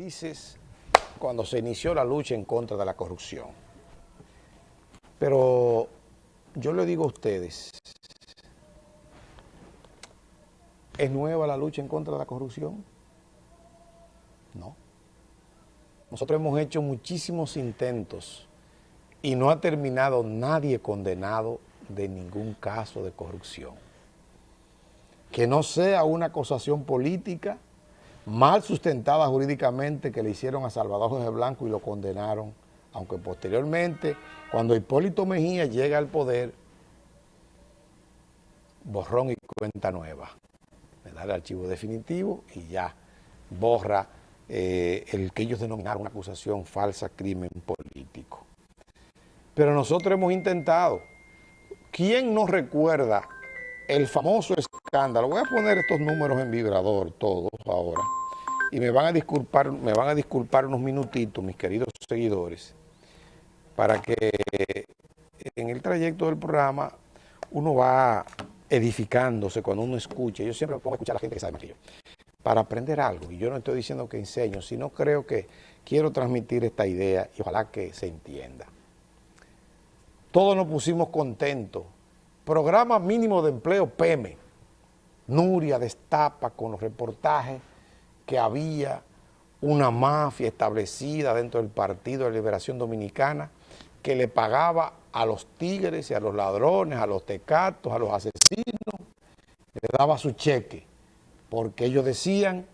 felices cuando se inició la lucha en contra de la corrupción. Pero yo le digo a ustedes, ¿es nueva la lucha en contra de la corrupción? No. Nosotros hemos hecho muchísimos intentos y no ha terminado nadie condenado de ningún caso de corrupción. Que no sea una acusación política mal sustentada jurídicamente que le hicieron a Salvador José Blanco y lo condenaron, aunque posteriormente, cuando Hipólito Mejía llega al poder, borrón y cuenta nueva. Le da el archivo definitivo y ya borra eh, el que ellos denominaron una acusación falsa, crimen político. Pero nosotros hemos intentado. ¿Quién nos recuerda el famoso escándalo? Voy a poner estos números en vibrador ahora. Y me van a disculpar, me van a disculpar unos minutitos, mis queridos seguidores, para que en el trayecto del programa uno va edificándose cuando uno escucha. Yo siempre me pongo a escuchar a la gente que sabe más que yo para aprender algo. Y yo no estoy diciendo que enseño, sino creo que quiero transmitir esta idea y ojalá que se entienda. Todos nos pusimos contentos. Programa mínimo de empleo PEME. Nuria destapa con los reportajes que había una mafia establecida dentro del Partido de Liberación Dominicana que le pagaba a los tigres y a los ladrones, a los tecatos, a los asesinos, le daba su cheque porque ellos decían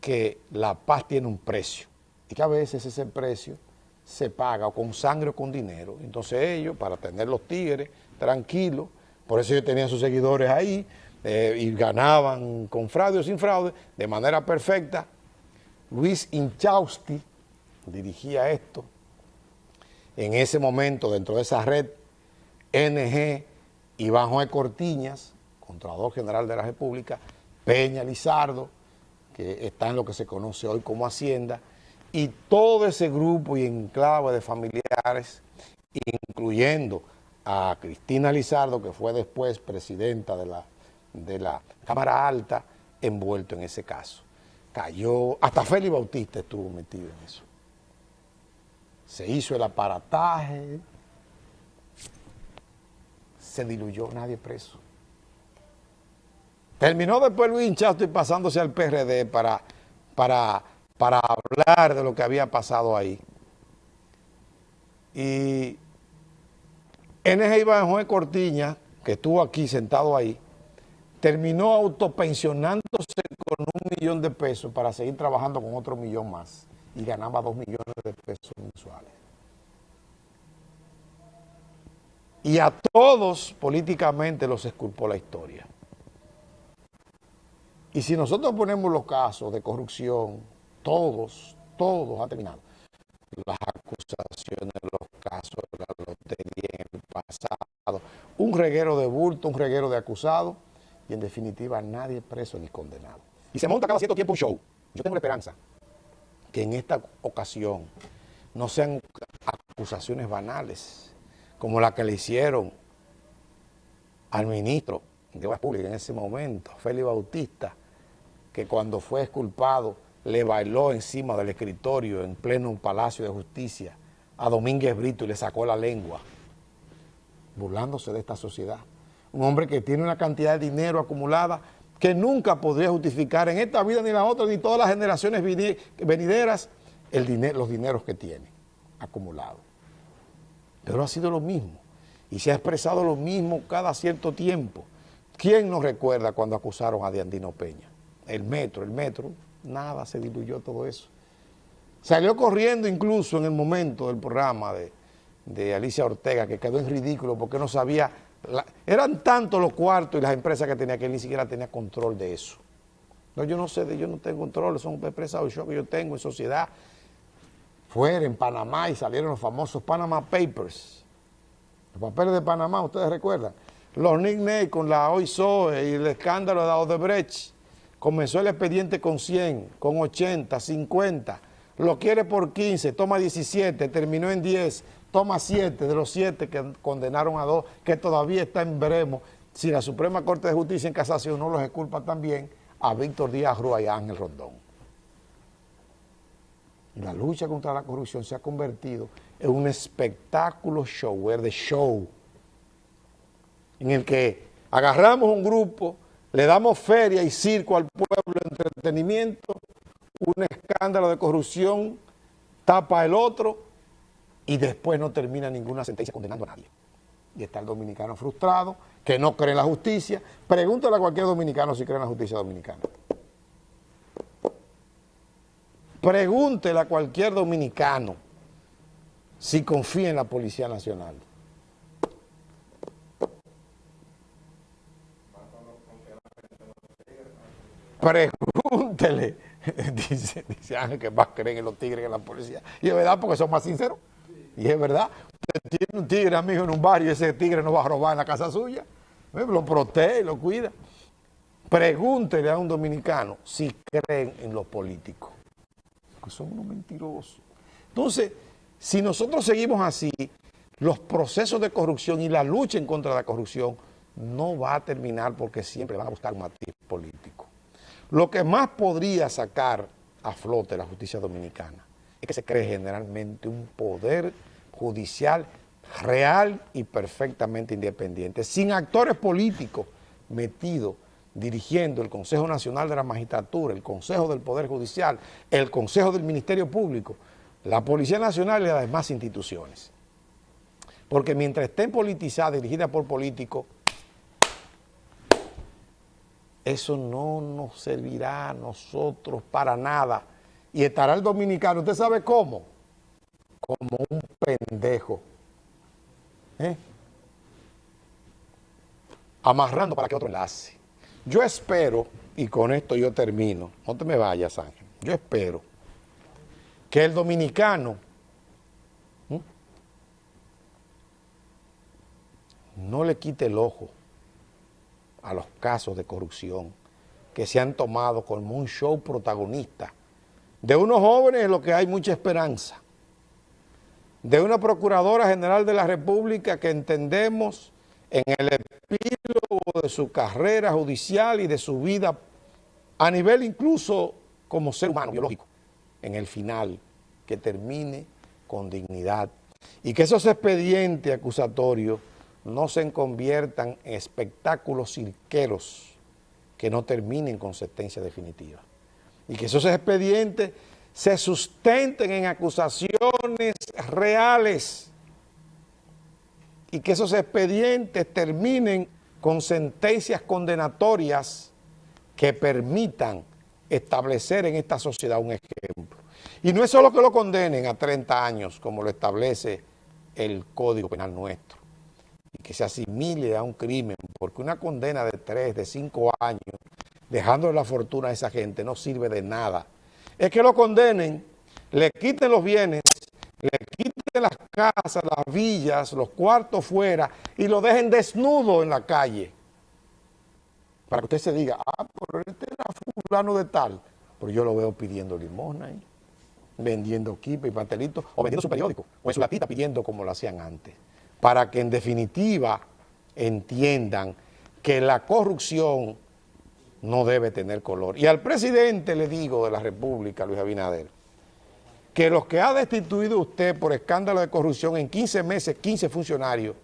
que la paz tiene un precio y que a veces ese precio se paga o con sangre o con dinero. Entonces ellos, para tener los tigres tranquilos, por eso ellos tenían sus seguidores ahí eh, y ganaban con fraude o sin fraude, de manera perfecta. Luis Inchausti dirigía esto. En ese momento, dentro de esa red, NG, Iván Juan Cortiñas, Contralor General de la República, Peña Lizardo, que está en lo que se conoce hoy como Hacienda, y todo ese grupo y enclave de familiares, incluyendo a Cristina Lizardo, que fue después presidenta de la, de la Cámara Alta, envuelto en ese caso. Cayó, hasta Félix Bautista estuvo metido en eso. Se hizo el aparataje, se diluyó, nadie preso. Terminó después Luis Hinchasto y pasándose al PRD para, para, para hablar de lo que había pasado ahí. Y NG Iván Juan Cortiña, que estuvo aquí sentado ahí, terminó autopensionándose con un millón de pesos para seguir trabajando con otro millón más y ganaba dos millones de pesos mensuales. Y a todos políticamente los esculpó la historia. Y si nosotros ponemos los casos de corrupción, todos, todos han terminado. Las acusaciones, los casos de la lotería en el pasado, un reguero de bulto, un reguero de acusados, y en definitiva nadie preso ni condenado. Y se monta cada cierto tiempo un show. Yo tengo la esperanza que en esta ocasión no sean acusaciones banales, como la que le hicieron al ministro de Obras Públicas en ese momento, Félix Bautista, que cuando fue exculpado le bailó encima del escritorio en pleno Palacio de Justicia a Domínguez Brito y le sacó la lengua, burlándose de esta sociedad. Un hombre que tiene una cantidad de dinero acumulada que nunca podría justificar en esta vida ni la otra, ni todas las generaciones venideras, el dinero, los dineros que tiene acumulados. Pero ha sido lo mismo y se ha expresado lo mismo cada cierto tiempo. ¿Quién nos recuerda cuando acusaron a Diandino Peña? el metro, el metro, nada, se diluyó todo eso. Salió corriendo incluso en el momento del programa de, Alicia Ortega, que quedó en ridículo porque no sabía, eran tantos los cuartos y las empresas que tenía que él ni siquiera tenía control de eso. No, yo no sé, de, yo no tengo control, son empresas yo que yo tengo en sociedad. Fuera en Panamá y salieron los famosos Panama Papers. Los papeles de Panamá, ustedes recuerdan. Los nicknames con la OISOE y el escándalo de Odebrecht comenzó el expediente con 100, con 80, 50, lo quiere por 15, toma 17, terminó en 10, toma 7 de los 7 que condenaron a dos, que todavía está en veremos si la Suprema Corte de Justicia en casación no los exculpa también a Víctor Díaz Rúa y Ángel Rondón. la lucha contra la corrupción se ha convertido en un espectáculo show, de show, en el que agarramos un grupo, le damos feria y circo al pueblo, entretenimiento, un escándalo de corrupción tapa el otro y después no termina ninguna sentencia condenando a nadie. Y está el dominicano frustrado, que no cree en la justicia. Pregúntale a cualquier dominicano si cree en la justicia dominicana. Pregúntele a cualquier dominicano si confía en la Policía Nacional. Pregúntele, dice, dice que más creen en los tigres que en la policía. Y es verdad porque son más sinceros. Y es verdad, usted tiene un tigre amigo en un barrio y ese tigre no va a robar en la casa suya. Lo protege, lo cuida. Pregúntele a un dominicano si creen en los políticos son unos mentirosos. Entonces, si nosotros seguimos así, los procesos de corrupción y la lucha en contra de la corrupción no va a terminar porque siempre van a buscar un matiz político. Lo que más podría sacar a flote la justicia dominicana es que se cree generalmente un poder judicial real y perfectamente independiente, sin actores políticos metidos dirigiendo el Consejo Nacional de la Magistratura, el Consejo del Poder Judicial, el Consejo del Ministerio Público, la Policía Nacional y las demás instituciones. Porque mientras estén politizadas, dirigidas por políticos, eso no nos servirá a nosotros para nada. Y estará el dominicano, ¿usted sabe cómo? Como un pendejo. ¿eh? Amarrando para que otro enlace. Yo espero, y con esto yo termino, no te me vayas Ángel, yo espero que el dominicano no le quite el ojo a los casos de corrupción que se han tomado como un show protagonista. De unos jóvenes en lo que hay mucha esperanza. De una Procuradora General de la República que entendemos en el epílogo de su carrera judicial y de su vida a nivel incluso como ser humano biológico, en el final, que termine con dignidad y que esos expedientes acusatorios no se conviertan en espectáculos cirqueros que no terminen con sentencia definitiva. Y que esos expedientes se sustenten en acusaciones reales y que esos expedientes terminen con sentencias condenatorias que permitan establecer en esta sociedad un ejemplo. Y no es solo que lo condenen a 30 años, como lo establece el Código Penal nuestro, y que se asimile a un crimen, porque una condena de 3, de 5 años, dejándole la fortuna a esa gente, no sirve de nada. Es que lo condenen, le quiten los bienes, le quiten las casas, las villas, los cuartos fuera y lo dejen desnudo en la calle. Para que usted se diga, ah, pero este era fulano de tal. Pero yo lo veo pidiendo limosna ahí, vendiendo kipe y pastelitos, o vendiendo su periódico, o en su latita pidiendo como lo hacían antes. Para que en definitiva entiendan que la corrupción no debe tener color. Y al presidente le digo de la República, Luis Abinader, que los que ha destituido usted por escándalo de corrupción en 15 meses, 15 funcionarios,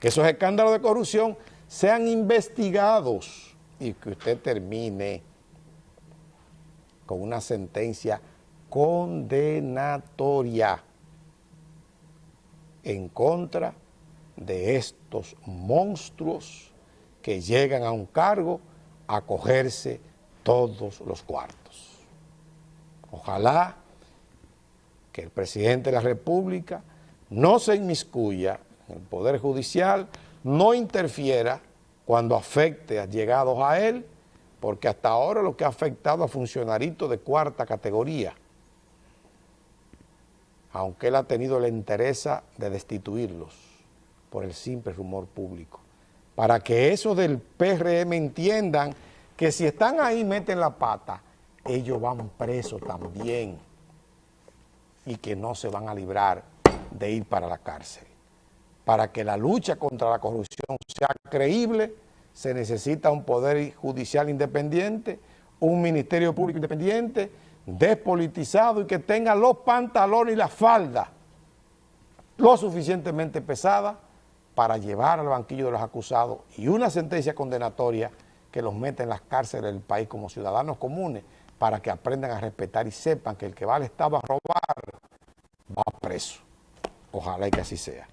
que esos escándalos de corrupción sean investigados y que usted termine con una sentencia condenatoria en contra de estos monstruos que llegan a un cargo a cogerse todos los cuartos. Ojalá que el presidente de la República no se inmiscuya en el Poder Judicial, no interfiera cuando afecte a llegados a él, porque hasta ahora lo que ha afectado a funcionarios de cuarta categoría, aunque él ha tenido la interés de destituirlos por el simple rumor público, para que esos del PRM entiendan que si están ahí meten la pata, ellos van presos también y que no se van a librar de ir para la cárcel. Para que la lucha contra la corrupción sea creíble, se necesita un poder judicial independiente, un ministerio público independiente, despolitizado y que tenga los pantalones y la falda lo suficientemente pesada para llevar al banquillo de los acusados y una sentencia condenatoria que los meta en las cárceles del país como ciudadanos comunes para que aprendan a respetar y sepan que el que va al Estado a robar va preso. Ojalá y que así sea.